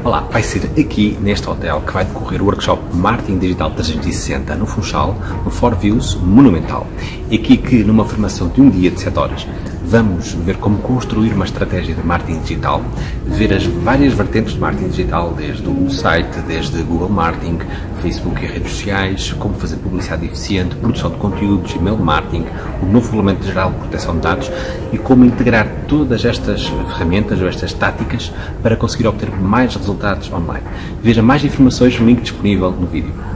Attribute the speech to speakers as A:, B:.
A: Olá, vai ser aqui neste hotel que vai decorrer o workshop Marketing Digital 360 no Funchal, no Four Views Monumental. Aqui que, numa formação de um dia de 7 horas, vamos ver como construir uma estratégia de marketing digital, ver as várias vertentes de marketing digital, desde o site, desde Google Marketing, Facebook e redes sociais, como fazer publicidade eficiente, produção de conteúdos, e-mail marketing, o novo Regulamento Geral de Proteção de Dados e como integrar todas estas ferramentas ou estas táticas para conseguir obter mais resultados online. Veja mais informações no link disponível no vídeo.